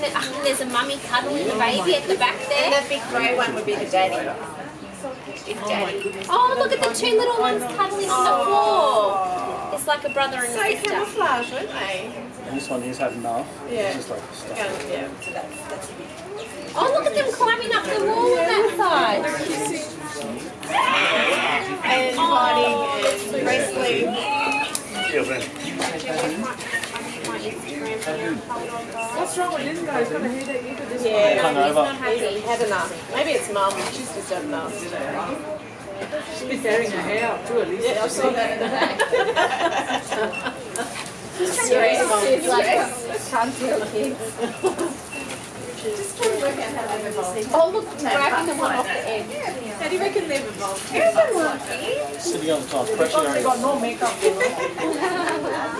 And, then, and ah, there's a mummy cuddling the baby at the back And there. the big grey one would be the daddy. Big oh daddy. Oh, look at the two little ones cuddling on the oh. floor. It's like a brother and So a sister. So camouflage, aren't they? And this one here's had enough. Yeah. It's just like stuff. Yeah, so that's, that's Oh, look at them climbing up the wall on that side. And hiding and wrestling. Yeah, then. What's wrong with this guy? He's got a headache. Look at this Yeah. Hung over. He's had enough. Maybe it's mum. She's just had enough. She's been tearing her hair out too, at least. Yeah, I saw that in the back. Stress, mum. She's like, Stress. can't feel kids. Oh, look, grabbing the one off the edge. How do you reckon they've evolved? Sitting on the top, pressure They area. got no makeup.